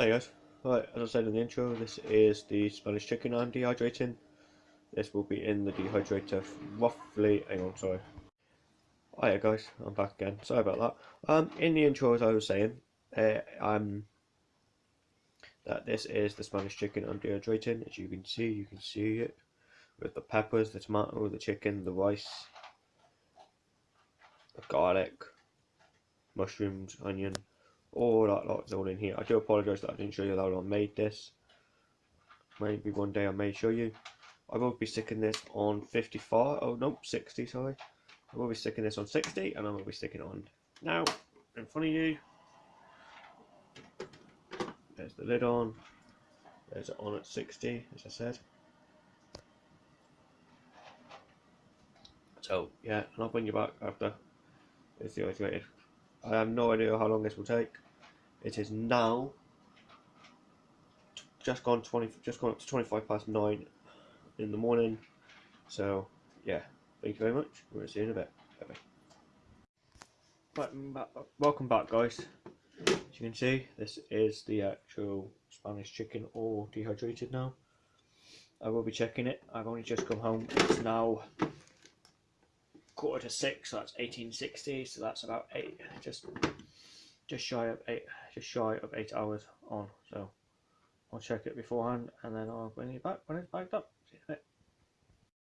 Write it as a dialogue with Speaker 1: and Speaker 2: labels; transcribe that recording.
Speaker 1: Hi guys, right, as I said in the intro, this is the Spanish chicken I'm dehydrating. This will be in the dehydrator roughly, hang on, sorry. Hiya guys, I'm back again, sorry about that. Um, in the intro as I was saying, uh, um, that this is the Spanish chicken I'm dehydrating, as you can see, you can see it, with the peppers, the tomato, the chicken, the rice, the garlic, mushrooms, onion, all that lot is all in here. I do apologise that I didn't show you how I made this. Maybe one day I may show you. I will be sticking this on 55, oh no, 60, sorry. I will be sticking this on 60 and I will be sticking on now in front of you. There's the lid on. There's it on at 60, as I said. So, yeah, and I'll bring you back after it's dehydrated. I have no idea how long this will take. It is now just gone twenty, just gone up to twenty-five past nine in the morning. So yeah, thank you very much. We'll see you in a bit. Bye bye. Uh, welcome back, guys. As you can see, this is the actual Spanish chicken all dehydrated now. I will be checking it. I've only just come home. It's now quarter to six, so that's 1860, so that's about eight, just just shy of eight, just shy of eight hours on. So I'll check it beforehand, and then I'll bring it back when it's backed up.